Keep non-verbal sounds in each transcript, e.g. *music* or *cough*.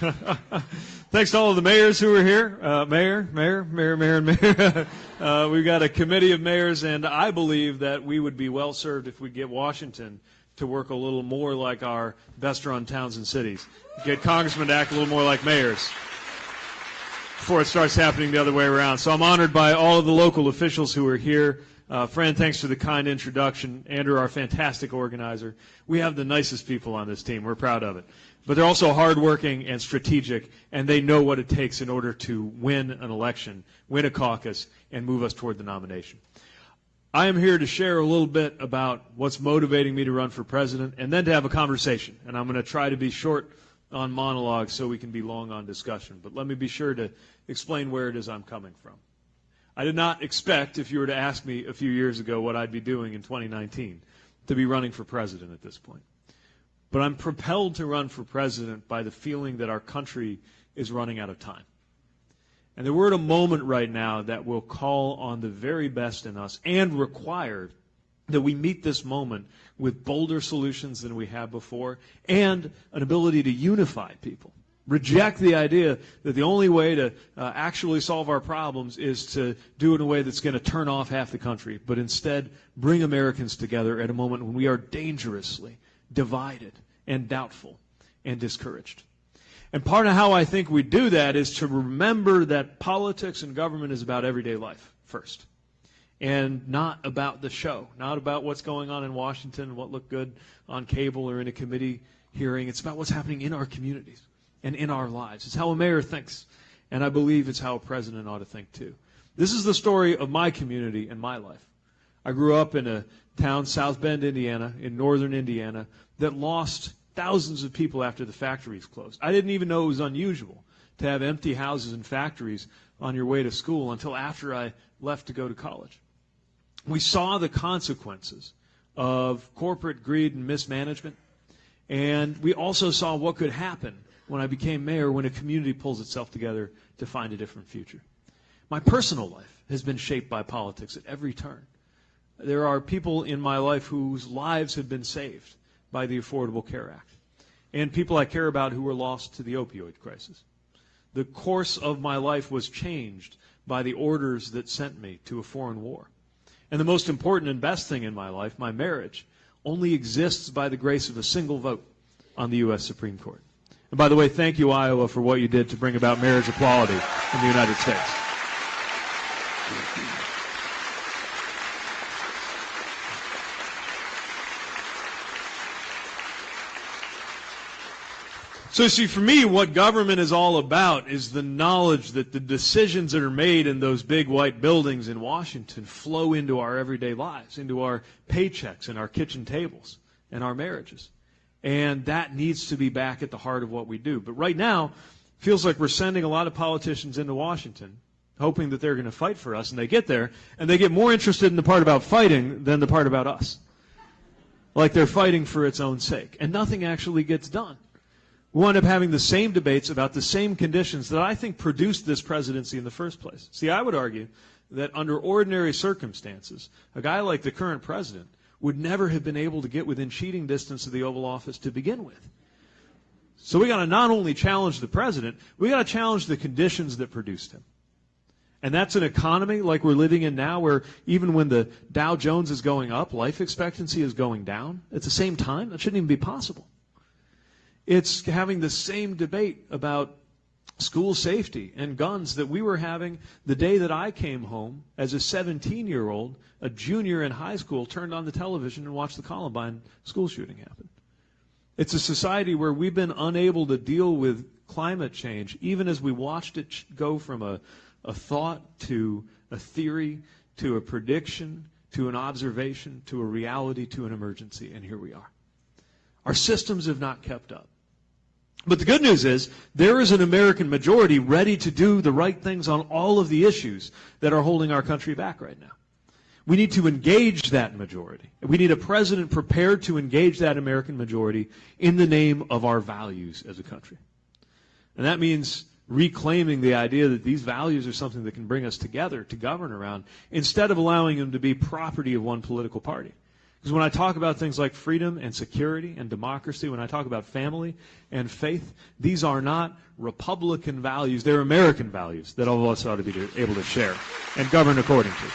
*laughs* Thanks to all of the mayors who are here. Uh, mayor, mayor, mayor, mayor, and mayor. *laughs* uh, we've got a committee of mayors, and I believe that we would be well served if we get Washington to work a little more like our best run towns and cities. Get congressmen to act a little more like mayors before it starts happening the other way around. So I'm honored by all of the local officials who are here. Uh, Fran, thanks for the kind introduction. Andrew, our fantastic organizer. We have the nicest people on this team. We're proud of it. But they're also hardworking and strategic, and they know what it takes in order to win an election, win a caucus, and move us toward the nomination. I am here to share a little bit about what's motivating me to run for president and then to have a conversation. And I'm going to try to be short on monologues so we can be long on discussion. But let me be sure to explain where it is I'm coming from. I did not expect, if you were to ask me a few years ago what I'd be doing in 2019, to be running for president at this point. But I'm propelled to run for president by the feeling that our country is running out of time. And that we're at a moment right now that will call on the very best in us and require that we meet this moment with bolder solutions than we have before and an ability to unify people. Reject the idea that the only way to uh, actually solve our problems is to do it in a way that's going to turn off half the country, but instead bring Americans together at a moment when we are dangerously divided and doubtful and discouraged. And part of how I think we do that is to remember that politics and government is about everyday life first. And not about the show, not about what's going on in Washington, what looked good on cable or in a committee hearing. It's about what's happening in our communities and in our lives. It's how a mayor thinks. And I believe it's how a president ought to think too. This is the story of my community and my life. I grew up in a town, South Bend, Indiana, in northern Indiana, that lost thousands of people after the factories closed. I didn't even know it was unusual to have empty houses and factories on your way to school until after I left to go to college. We saw the consequences of corporate greed and mismanagement, and we also saw what could happen when I became mayor when a community pulls itself together to find a different future. My personal life has been shaped by politics at every turn. There are people in my life whose lives have been saved by the Affordable Care Act, and people I care about who were lost to the opioid crisis. The course of my life was changed by the orders that sent me to a foreign war. And the most important and best thing in my life, my marriage, only exists by the grace of a single vote on the U.S. Supreme Court. And by the way, thank you, Iowa, for what you did to bring about marriage equality in the United States. So, see, for me, what government is all about is the knowledge that the decisions that are made in those big white buildings in Washington flow into our everyday lives, into our paychecks and our kitchen tables and our marriages. And that needs to be back at the heart of what we do. But right now, feels like we're sending a lot of politicians into Washington, hoping that they're going to fight for us. And they get there, and they get more interested in the part about fighting than the part about us. Like they're fighting for its own sake. And nothing actually gets done. We wind up having the same debates about the same conditions that I think produced this presidency in the first place. See, I would argue that under ordinary circumstances, a guy like the current president would never have been able to get within cheating distance of the Oval Office to begin with. So we got to not only challenge the president, we got to challenge the conditions that produced him. And that's an economy like we're living in now where even when the Dow Jones is going up, life expectancy is going down at the same time. That shouldn't even be possible. It's having the same debate about school safety and guns that we were having the day that I came home as a 17 year old, a junior in high school, turned on the television and watched the Columbine school shooting happen. It's a society where we've been unable to deal with climate change, even as we watched it go from a, a thought to a theory to a prediction to an observation to a reality to an emergency, and here we are. Our systems have not kept up. But the good news is there is an American majority ready to do the right things on all of the issues that are holding our country back right now. We need to engage that majority. We need a president prepared to engage that American majority in the name of our values as a country. And that means reclaiming the idea that these values are something that can bring us together to govern around instead of allowing them to be property of one political party. Because when I talk about things like freedom and security and democracy, when I talk about family and faith, these are not Republican values. They're American values that all of us ought to be able to share and govern according to.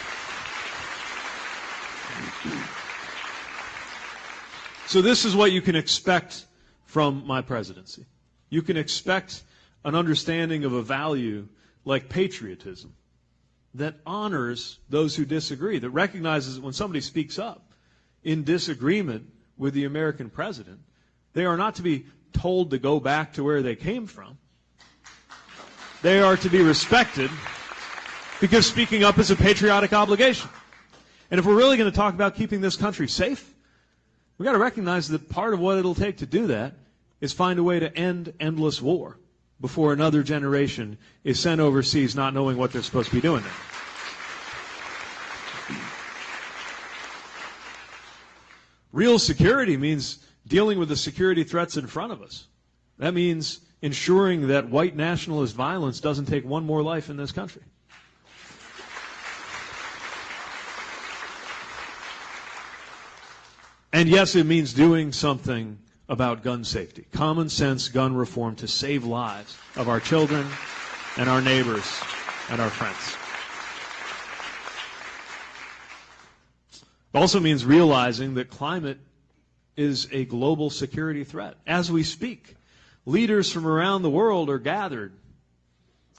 So this is what you can expect from my presidency. You can expect an understanding of a value like patriotism that honors those who disagree, that recognizes that when somebody speaks up in disagreement with the American president, they are not to be told to go back to where they came from. They are to be respected because speaking up is a patriotic obligation. And if we're really going to talk about keeping this country safe, we've got to recognize that part of what it'll take to do that is find a way to end endless war before another generation is sent overseas not knowing what they're supposed to be doing there. Real security means dealing with the security threats in front of us. That means ensuring that white nationalist violence doesn't take one more life in this country. And yes, it means doing something about gun safety. Common sense gun reform to save lives of our children and our neighbors and our friends. It also means realizing that climate is a global security threat. As we speak, leaders from around the world are gathered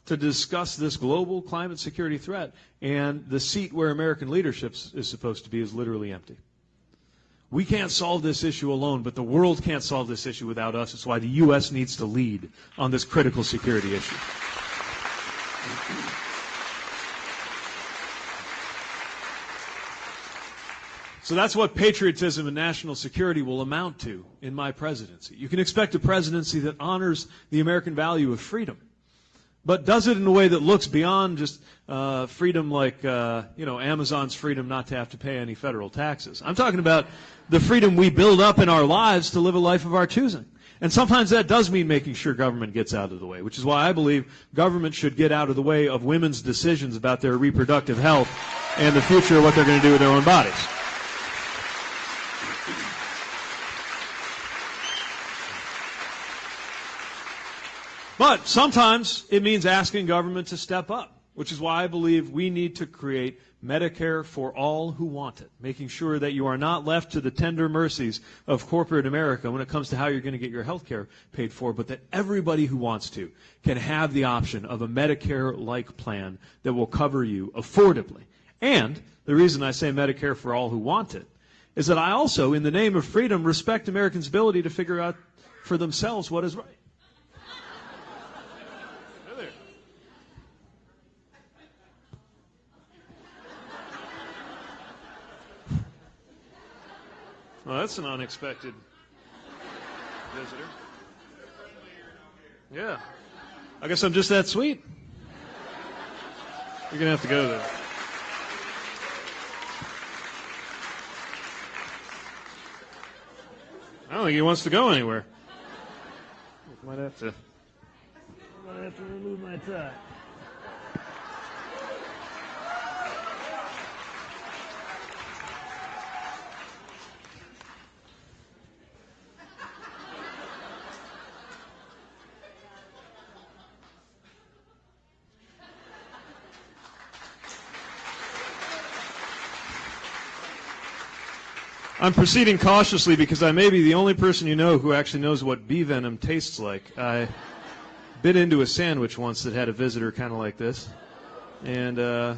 to discuss this global climate security threat, and the seat where American leadership is supposed to be is literally empty. We can't solve this issue alone, but the world can't solve this issue without us. It's why the U.S. needs to lead on this critical security issue. So that's what patriotism and national security will amount to in my presidency. You can expect a presidency that honors the American value of freedom but does it in a way that looks beyond just uh, freedom like, uh, you know, Amazon's freedom not to have to pay any federal taxes. I'm talking about the freedom we build up in our lives to live a life of our choosing. And sometimes that does mean making sure government gets out of the way, which is why I believe government should get out of the way of women's decisions about their reproductive health and the future of what they're going to do with their own bodies. But sometimes it means asking government to step up, which is why I believe we need to create Medicare for all who want it, making sure that you are not left to the tender mercies of corporate America when it comes to how you're going to get your health care paid for, but that everybody who wants to can have the option of a Medicare-like plan that will cover you affordably. And the reason I say Medicare for all who want it is that I also, in the name of freedom, respect Americans' ability to figure out for themselves what is right. Well, that's an unexpected visitor. Yeah. I guess I'm just that sweet. You're going to have to go there. I don't think he wants to go anywhere. Might have to. Might have to remove my tie. I'm proceeding cautiously because I may be the only person you know who actually knows what bee venom tastes like. I bit into a sandwich once that had a visitor kind of like this, and uh,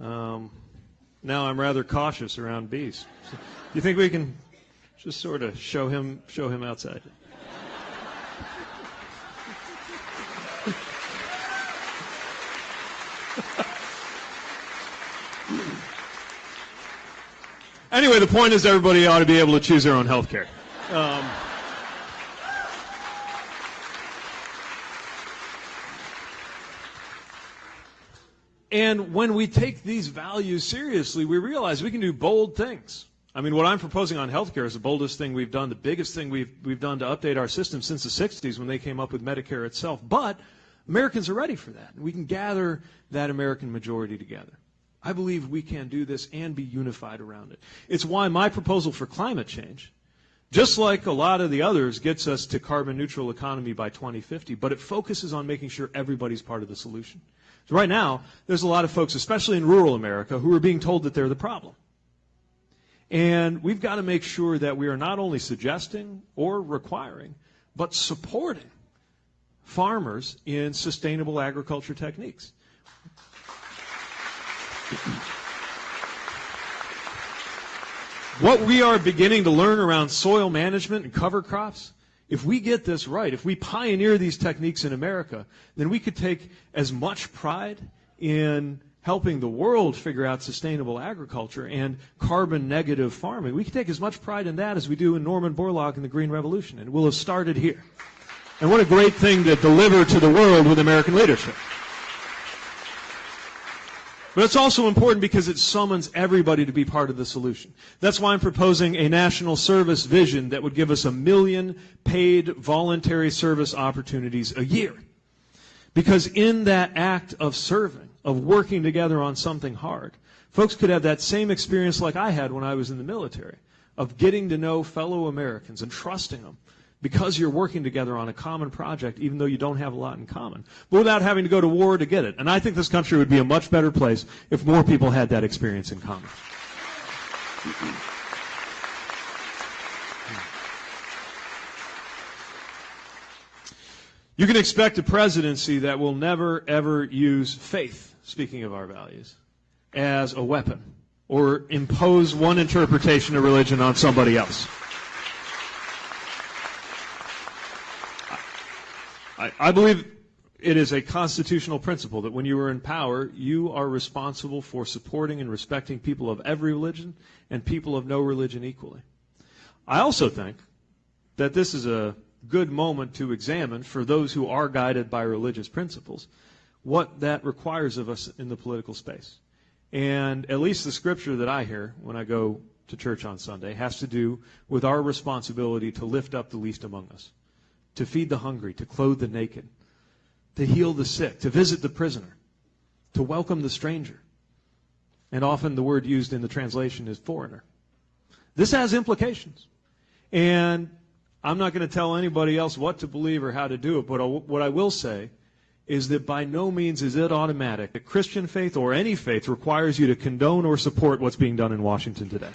um, now I'm rather cautious around bees. So, you think we can just sort of show him show him outside? *laughs* Anyway, the point is everybody ought to be able to choose their own health care. Um, and when we take these values seriously, we realize we can do bold things. I mean, what I'm proposing on healthcare is the boldest thing we've done, the biggest thing we've, we've done to update our system since the 60s when they came up with Medicare itself. But Americans are ready for that. We can gather that American majority together. I believe we can do this and be unified around it. It's why my proposal for climate change, just like a lot of the others, gets us to carbon neutral economy by 2050, but it focuses on making sure everybody's part of the solution. So right now, there's a lot of folks, especially in rural America, who are being told that they're the problem. And we've got to make sure that we are not only suggesting or requiring, but supporting farmers in sustainable agriculture techniques. What we are beginning to learn around soil management and cover crops, if we get this right, if we pioneer these techniques in America, then we could take as much pride in helping the world figure out sustainable agriculture and carbon negative farming. We can take as much pride in that as we do in Norman Borlaug and the Green Revolution, and we'll have started here. And what a great thing to deliver to the world with American leadership. But it's also important because it summons everybody to be part of the solution. That's why I'm proposing a national service vision that would give us a million paid voluntary service opportunities a year. Because in that act of serving, of working together on something hard. Folks could have that same experience like I had when I was in the military, of getting to know fellow Americans and trusting them because you're working together on a common project, even though you don't have a lot in common, but without having to go to war to get it. And I think this country would be a much better place if more people had that experience in common. You can expect a presidency that will never, ever use faith speaking of our values, as a weapon or impose one interpretation of religion on somebody else. I, I, believe it is a constitutional principle that when you are in power, you are responsible for supporting and respecting people of every religion and people of no religion equally. I also think that this is a good moment to examine for those who are guided by religious principles what that requires of us in the political space. And at least the scripture that I hear when I go to church on Sunday has to do with our responsibility to lift up the least among us, to feed the hungry, to clothe the naked, to heal the sick, to visit the prisoner, to welcome the stranger. And often the word used in the translation is foreigner. This has implications. And I'm not going to tell anybody else what to believe or how to do it, but what I will say is that by no means is it automatic that Christian faith or any faith requires you to condone or support what's being done in Washington today.